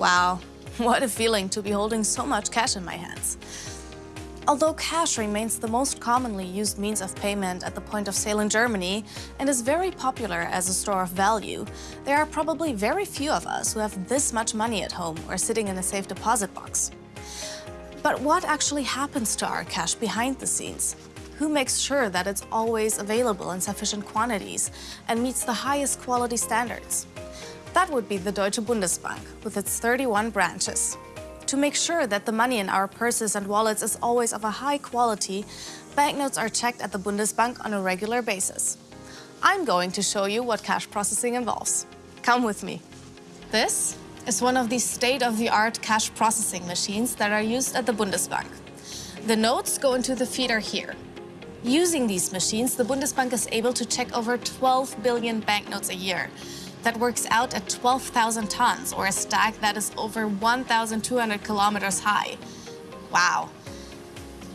Wow, what a feeling to be holding so much cash in my hands. Although cash remains the most commonly used means of payment at the point of sale in Germany and is very popular as a store of value, there are probably very few of us who have this much money at home or sitting in a safe deposit box. But what actually happens to our cash behind the scenes? Who makes sure that it's always available in sufficient quantities and meets the highest quality standards? That would be the Deutsche Bundesbank with its 31 branches. To make sure that the money in our purses and wallets is always of a high quality, banknotes are checked at the Bundesbank on a regular basis. I'm going to show you what cash processing involves. Come with me. This is one of the state-of-the-art cash processing machines that are used at the Bundesbank. The notes go into the feeder here. Using these machines, the Bundesbank is able to check over 12 billion banknotes a year. That works out at 12,000 tons, or a stack that is over 1,200 kilometers high. Wow.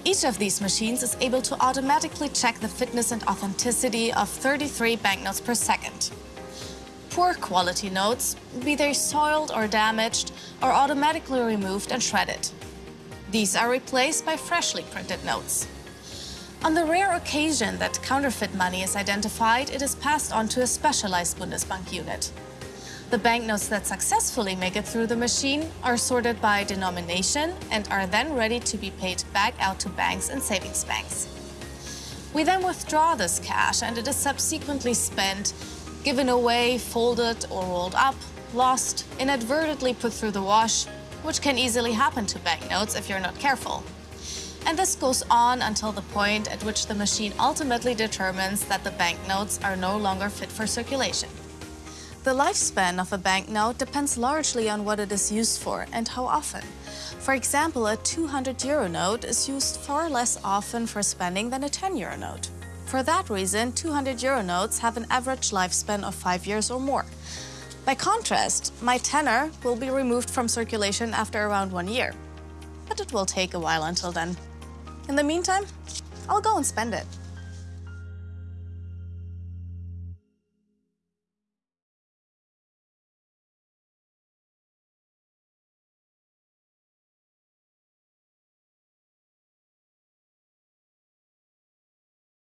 Each of these machines is able to automatically check the fitness and authenticity of 33 banknotes per second. Poor quality notes, be they soiled or damaged, are automatically removed and shredded. These are replaced by freshly printed notes. On the rare occasion that counterfeit money is identified, it is passed on to a specialized Bundesbank unit. The banknotes that successfully make it through the machine are sorted by denomination and are then ready to be paid back out to banks and savings banks. We then withdraw this cash and it is subsequently spent given away, folded or rolled up, lost, inadvertently put through the wash, which can easily happen to banknotes if you're not careful. And this goes on until the point at which the machine ultimately determines that the banknotes are no longer fit for circulation. The lifespan of a banknote depends largely on what it is used for and how often. For example, a 200 euro note is used far less often for spending than a 10 euro note. For that reason, 200 euro notes have an average lifespan of five years or more. By contrast, my tenner will be removed from circulation after around one year. But it will take a while until then. In the meantime, I'll go and spend it.